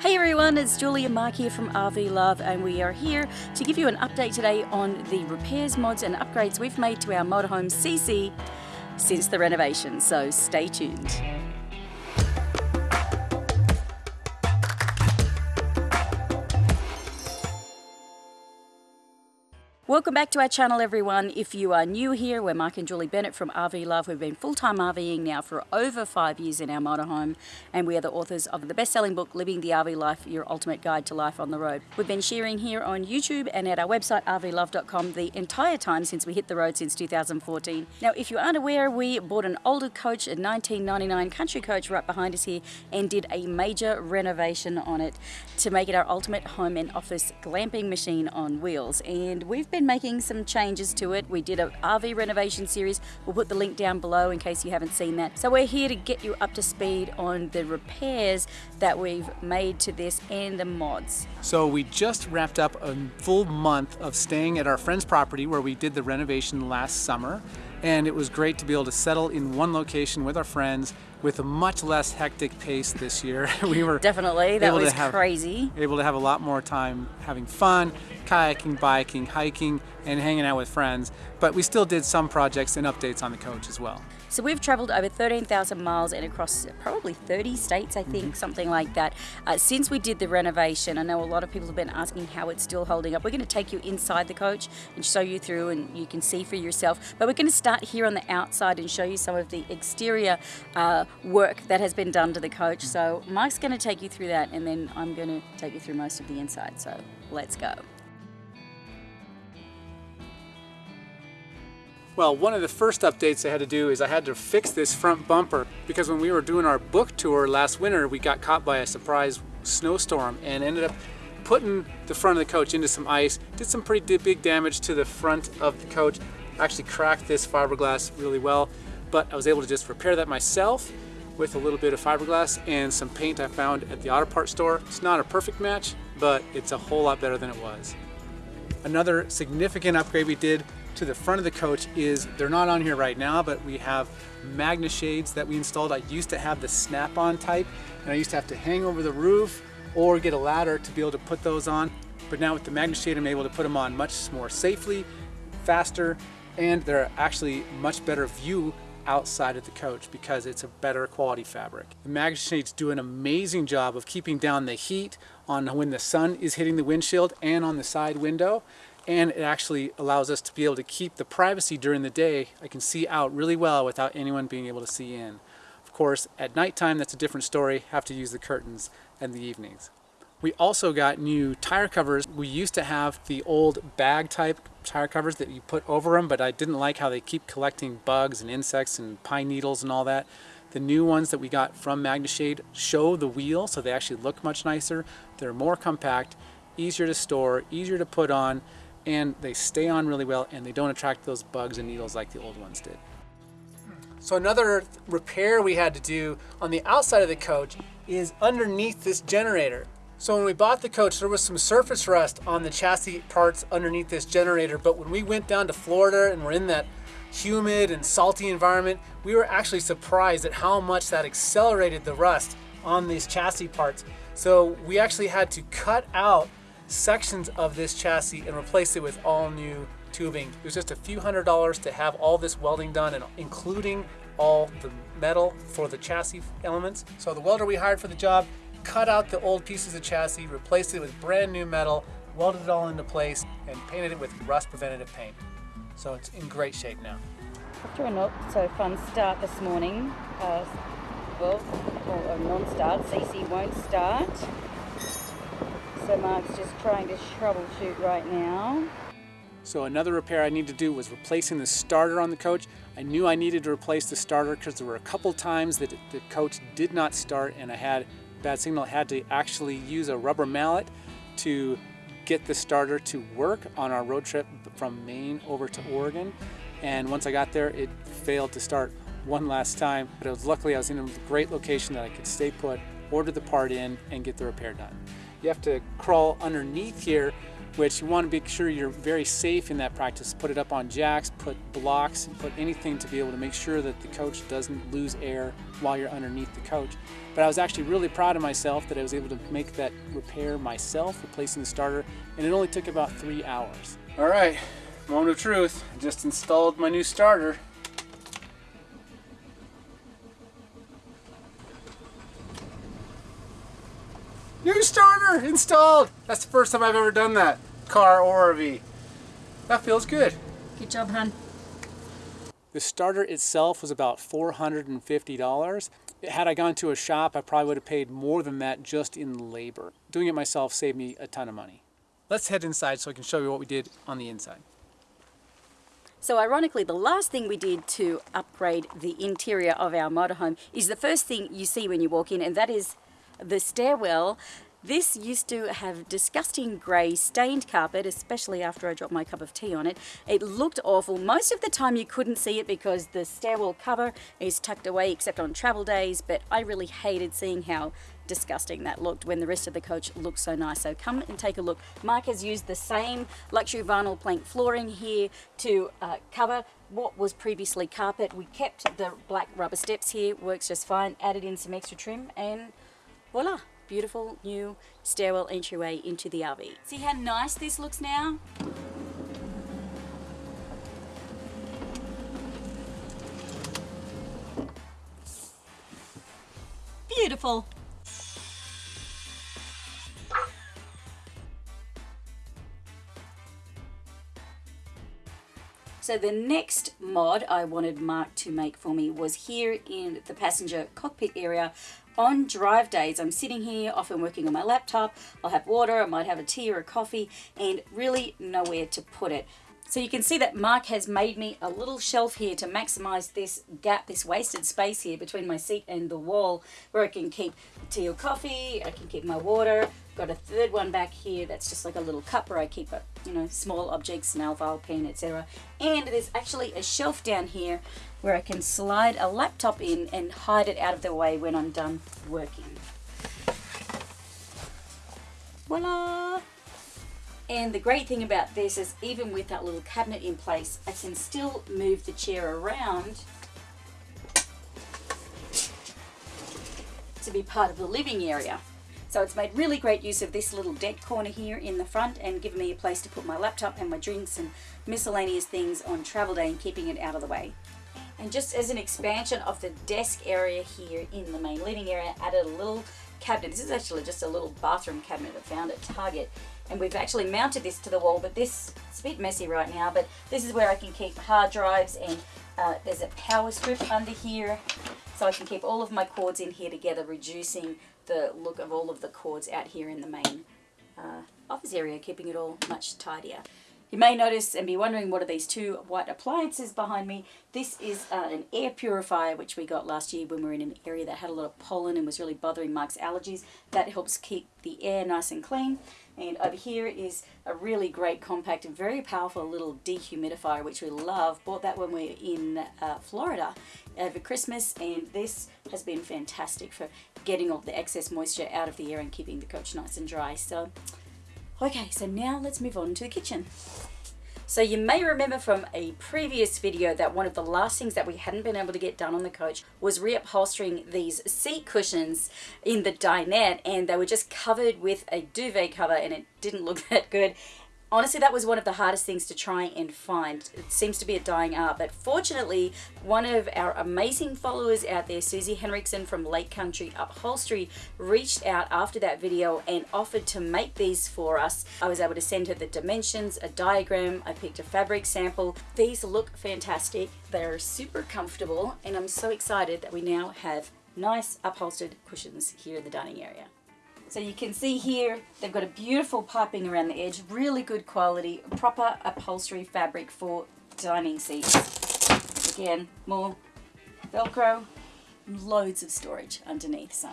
Hey everyone, it's Julia Mark here from RV Love, and we are here to give you an update today on the repairs, mods, and upgrades we've made to our motorhome CC since the renovation. So stay tuned. Welcome back to our channel everyone. If you are new here, we're Mark and Julie Bennett from RV Love. We've been full-time RVing now for over five years in our motorhome and we are the authors of the best-selling book Living the RV Life, Your Ultimate Guide to Life on the Road. We've been sharing here on YouTube and at our website rvlove.com the entire time since we hit the road since 2014. Now if you aren't aware, we bought an older coach, a 1999 country coach right behind us here and did a major renovation on it to make it our ultimate home and office glamping machine on wheels and we've been making some changes to it. We did a RV renovation series. We'll put the link down below in case you haven't seen that. So we're here to get you up to speed on the repairs that we've made to this and the mods. So we just wrapped up a full month of staying at our friend's property where we did the renovation last summer and it was great to be able to settle in one location with our friends with a much less hectic pace this year. we were definitely that was have, crazy. Able to have a lot more time having fun, kayaking, biking, hiking, and hanging out with friends. But we still did some projects and updates on the coach as well. So we've traveled over 13,000 miles and across probably 30 states, I think, mm -hmm. something like that. Uh, since we did the renovation, I know a lot of people have been asking how it's still holding up. We're going to take you inside the coach and show you through and you can see for yourself. But we're going to start here on the outside and show you some of the exterior uh, work that has been done to the coach. So Mike's going to take you through that and then I'm going to take you through most of the inside. So let's go. Well, one of the first updates I had to do is I had to fix this front bumper because when we were doing our book tour last winter, we got caught by a surprise snowstorm and ended up putting the front of the coach into some ice, did some pretty big damage to the front of the coach, actually cracked this fiberglass really well, but I was able to just repair that myself with a little bit of fiberglass and some paint I found at the auto parts store. It's not a perfect match, but it's a whole lot better than it was. Another significant upgrade we did to the front of the coach is, they're not on here right now, but we have Magne Shades that we installed. I used to have the snap-on type, and I used to have to hang over the roof or get a ladder to be able to put those on. But now with the Magne Shade, I'm able to put them on much more safely, faster, and they're actually much better view outside of the coach because it's a better quality fabric. The Magne Shades do an amazing job of keeping down the heat on when the sun is hitting the windshield and on the side window and it actually allows us to be able to keep the privacy during the day. I can see out really well without anyone being able to see in. Of course, at nighttime, that's a different story. Have to use the curtains and the evenings. We also got new tire covers. We used to have the old bag type tire covers that you put over them, but I didn't like how they keep collecting bugs and insects and pine needles and all that. The new ones that we got from MagneShade show the wheel, so they actually look much nicer. They're more compact, easier to store, easier to put on, and they stay on really well and they don't attract those bugs and needles like the old ones did. So another repair we had to do on the outside of the coach is underneath this generator. So when we bought the coach, there was some surface rust on the chassis parts underneath this generator, but when we went down to Florida and we're in that humid and salty environment, we were actually surprised at how much that accelerated the rust on these chassis parts. So we actually had to cut out sections of this chassis and replace it with all new tubing. It was just a few hundred dollars to have all this welding done and including all the metal for the chassis elements. So the welder we hired for the job cut out the old pieces of chassis, replaced it with brand new metal, welded it all into place, and painted it with rust preventative paint. So it's in great shape now. After a not so fun start this morning, uh, well, or a non-start, CC won't start. So Mark's just trying to troubleshoot right now. So another repair I need to do was replacing the starter on the coach. I knew I needed to replace the starter because there were a couple times that the coach did not start and I had bad signal. Had to actually use a rubber mallet to get the starter to work on our road trip from Maine over to Oregon. And once I got there, it failed to start one last time. But it was luckily I was in a great location that I could stay put, order the part in, and get the repair done. You have to crawl underneath here which you want to make sure you're very safe in that practice. Put it up on jacks, put blocks, and put anything to be able to make sure that the coach doesn't lose air while you're underneath the coach. But I was actually really proud of myself that I was able to make that repair myself, replacing the starter, and it only took about three hours. All right, moment of truth. I just installed my new starter. New starter installed! That's the first time I've ever done that, car or RV. That feels good. Good job, hun. The starter itself was about $450. Had I gone to a shop, I probably would have paid more than that just in labor. Doing it myself saved me a ton of money. Let's head inside so I can show you what we did on the inside. So ironically, the last thing we did to upgrade the interior of our motorhome is the first thing you see when you walk in, and that is the stairwell. This used to have disgusting grey stained carpet, especially after I dropped my cup of tea on it. It looked awful. Most of the time you couldn't see it because the stairwell cover is tucked away except on travel days, but I really hated seeing how disgusting that looked when the rest of the coach looked so nice. So come and take a look. Mark has used the same luxury vinyl plank flooring here to uh, cover what was previously carpet. We kept the black rubber steps here, works just fine, added in some extra trim and voila, beautiful new stairwell entryway into the RV. See how nice this looks now? Beautiful. So the next mod I wanted Mark to make for me was here in the passenger cockpit area on drive days, I'm sitting here, often working on my laptop. I'll have water, I might have a tea or a coffee, and really nowhere to put it. So you can see that Mark has made me a little shelf here to maximize this gap, this wasted space here between my seat and the wall where I can keep tea or coffee, I can keep my water. Got a third one back here that's just like a little cup where I keep a, you know, small objects, nail file, pen, etc. And there's actually a shelf down here where I can slide a laptop in and hide it out of the way when I'm done working. Voila! And the great thing about this is even with that little cabinet in place, I can still move the chair around to be part of the living area. So it's made really great use of this little dead corner here in the front and given me a place to put my laptop and my drinks and miscellaneous things on travel day and keeping it out of the way. And just as an expansion of the desk area here in the main living area, added a little cabinet. This is actually just a little bathroom cabinet I found at Target. And we've actually mounted this to the wall, but this, it's a bit messy right now, but this is where I can keep hard drives and uh, there's a power strip under here. So I can keep all of my cords in here together, reducing the look of all of the cords out here in the main uh, office area, keeping it all much tidier. You may notice and be wondering what are these two white appliances behind me. This is uh, an air purifier which we got last year when we were in an area that had a lot of pollen and was really bothering Mark's allergies. That helps keep the air nice and clean. And over here is a really great compact and very powerful little dehumidifier which we love. Bought that when we were in uh, Florida over Christmas and this has been fantastic for getting all the excess moisture out of the air and keeping the coach nice and dry. So Okay, so now let's move on to the kitchen. So you may remember from a previous video that one of the last things that we hadn't been able to get done on the coach was reupholstering these seat cushions in the dinette and they were just covered with a duvet cover and it didn't look that good honestly that was one of the hardest things to try and find. It seems to be a dying art but fortunately one of our amazing followers out there Susie Henriksen from Lake Country Upholstery reached out after that video and offered to make these for us. I was able to send her the dimensions a diagram I picked a fabric sample. These look fantastic. They're super comfortable and I'm so excited that we now have nice upholstered cushions here in the dining area so you can see here, they've got a beautiful piping around the edge, really good quality, proper upholstery fabric for dining seats. Again, more Velcro, loads of storage underneath, so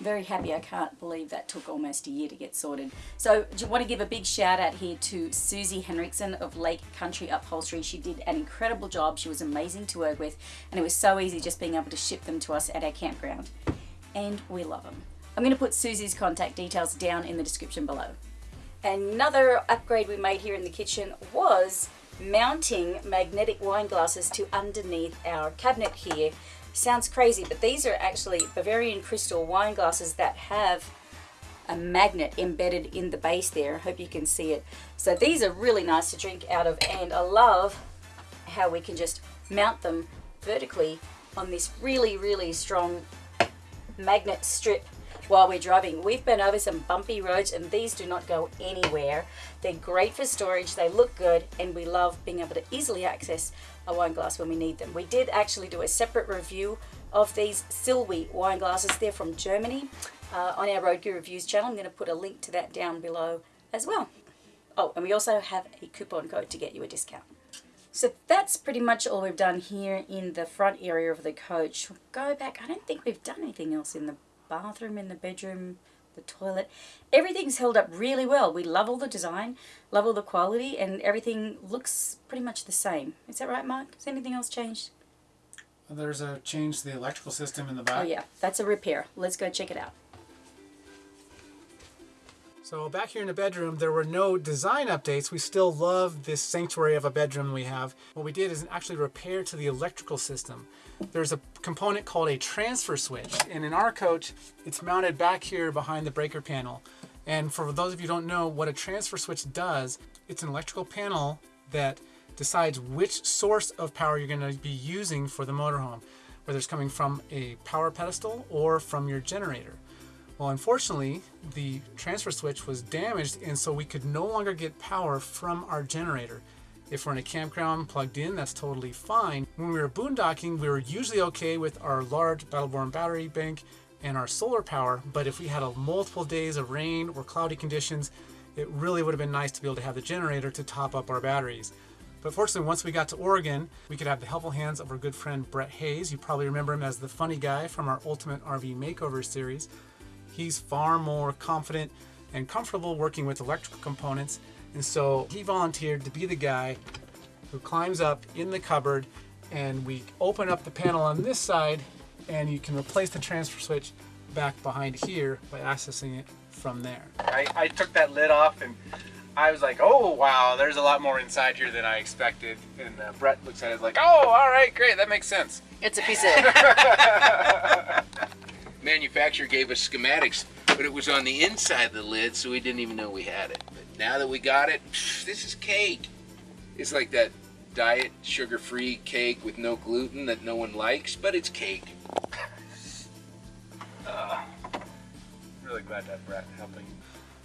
very happy. I can't believe that took almost a year to get sorted. So I want to give a big shout out here to Susie Henriksen of Lake Country Upholstery. She did an incredible job. She was amazing to work with and it was so easy just being able to ship them to us at our campground. And we love them. I'm going to put Susie's contact details down in the description below. Another upgrade we made here in the kitchen was mounting magnetic wine glasses to underneath our cabinet here. Sounds crazy, but these are actually Bavarian crystal wine glasses that have a magnet embedded in the base there. I hope you can see it. So these are really nice to drink out of and I love how we can just mount them vertically on this really, really strong magnet strip while we're driving. We've been over some bumpy roads and these do not go anywhere. They're great for storage, they look good, and we love being able to easily access a wine glass when we need them. We did actually do a separate review of these Silwy wine glasses. They're from Germany uh, on our Road Gear Reviews channel. I'm going to put a link to that down below as well. Oh, and we also have a coupon code to get you a discount. So that's pretty much all we've done here in the front area of the coach. We'll go back. I don't think we've done anything else in the bathroom, in the bedroom, the toilet. Everything's held up really well. We love all the design, love all the quality, and everything looks pretty much the same. Is that right, Mark? Has anything else changed? There's a change to the electrical system in the back. Oh yeah, that's a repair. Let's go check it out. So back here in the bedroom, there were no design updates. We still love this sanctuary of a bedroom we have. What we did is actually repair to the electrical system. There's a component called a transfer switch. And in our coach, it's mounted back here behind the breaker panel. And for those of you don't know what a transfer switch does, it's an electrical panel that decides which source of power you're going to be using for the motorhome, whether it's coming from a power pedestal or from your generator. Well, unfortunately, the transfer switch was damaged and so we could no longer get power from our generator. If we're in a campground plugged in, that's totally fine. When we were boondocking, we were usually okay with our large Battle battery bank and our solar power, but if we had a multiple days of rain or cloudy conditions, it really would have been nice to be able to have the generator to top up our batteries. But fortunately, once we got to Oregon, we could have the helpful hands of our good friend Brett Hayes. You probably remember him as the funny guy from our Ultimate RV Makeover series he's far more confident and comfortable working with electrical components. And so he volunteered to be the guy who climbs up in the cupboard and we open up the panel on this side and you can replace the transfer switch back behind here by accessing it from there. I, I took that lid off and I was like, oh wow, there's a lot more inside here than I expected. And uh, Brett looks at it like, oh, all right, great, that makes sense. It's a piece of manufacturer gave us schematics, but it was on the inside of the lid, so we didn't even know we had it. But now that we got it, this is cake. It's like that diet sugar-free cake with no gluten that no one likes, but it's cake. uh, really glad to have Brett helping.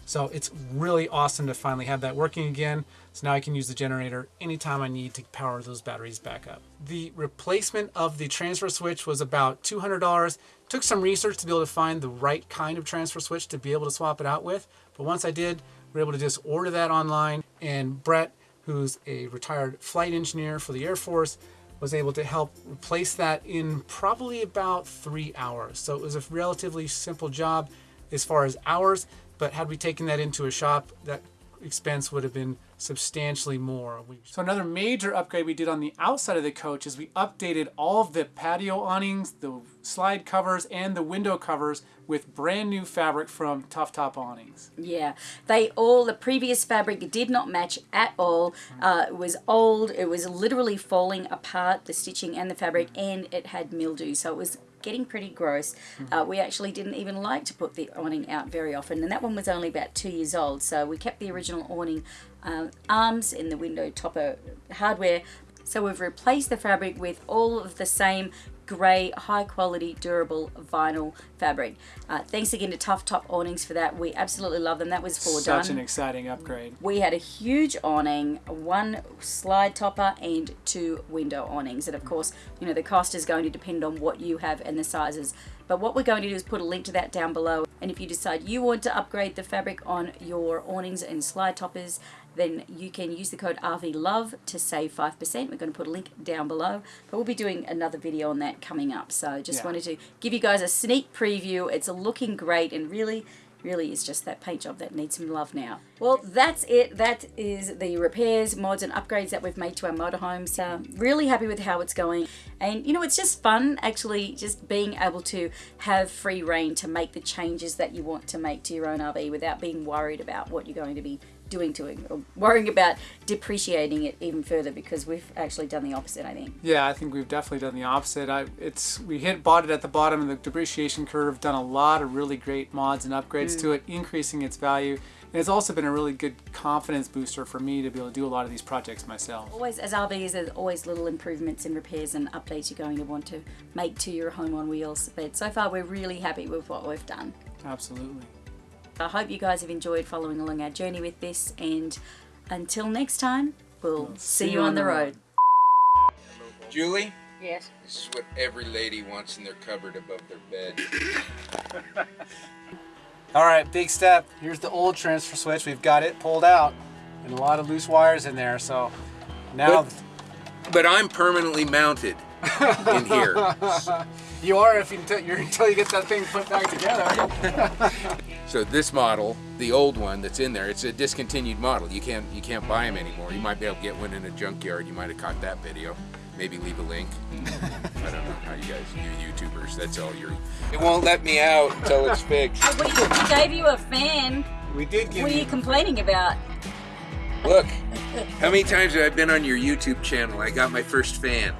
So it's really awesome to finally have that working again. So now I can use the generator anytime I need to power those batteries back up. The replacement of the transfer switch was about $200. Took some research to be able to find the right kind of transfer switch to be able to swap it out with. But once I did, we were able to just order that online. And Brett, who's a retired flight engineer for the Air Force, was able to help replace that in probably about three hours. So it was a relatively simple job as far as hours. But had we taken that into a shop, that expense would have been substantially more. So another major upgrade we did on the outside of the coach is we updated all of the patio awnings, the slide covers, and the window covers with brand new fabric from Tough Top Awnings. Yeah, they all, the previous fabric did not match at all. Uh, it was old, it was literally falling apart, the stitching and the fabric, and it had mildew. So it was getting pretty gross. Uh, we actually didn't even like to put the awning out very often, and that one was only about two years old. So we kept the original awning uh, arms in the window topper hardware. So we've replaced the fabric with all of the same grey, high quality, durable vinyl fabric. Uh, thanks again to Tough Top Awnings for that. We absolutely love them. That was for Such an exciting upgrade. We had a huge awning, one slide topper and two window awnings. And of course, you know, the cost is going to depend on what you have and the sizes. But what we're going to do is put a link to that down below. And if you decide you want to upgrade the fabric on your awnings and slide toppers, then you can use the code RVLOVE to save 5%. We're going to put a link down below, but we'll be doing another video on that coming up. So just yeah. wanted to give you guys a sneak preview. It's looking great and really really is just that paint job that needs some love now. Well, that's it. That is the repairs, mods, and upgrades that we've made to our motorhomes. Uh, really happy with how it's going. And you know, it's just fun actually just being able to have free reign to make the changes that you want to make to your own RV without being worried about what you're going to be doing to it or worrying about depreciating it even further because we've actually done the opposite I think. Yeah, I think we've definitely done the opposite. I it's we hit bought it at the bottom of the depreciation curve, done a lot of really great mods and upgrades mm. to it, increasing its value. And it's also been a really good confidence booster for me to be able to do a lot of these projects myself. Always, as RVs, there's always little improvements and repairs and updates you're going to want to make to your home on wheels. But so far, we're really happy with what we've done. Absolutely. I hope you guys have enjoyed following along our journey with this, and until next time, we'll, we'll see, see, you on the road. Julie? Yes. This is what every lady wants in their cupboard above their bed. All right, big step. Here's the old transfer switch. We've got it pulled out and a lot of loose wires in there. So now. But, but I'm permanently mounted in here. you are if you, until you get that thing put back together. so this model, the old one that's in there, it's a discontinued model. You can't you can't buy them anymore. You might be able to get one in a junkyard. You might have caught that video maybe leave a link. I don't know how you guys, you YouTubers, that's all you're. It won't let me out until it's fixed. we, we gave you a fan. We did give What are you complaining about? Look, how many times have I been on your YouTube channel? I got my first fan.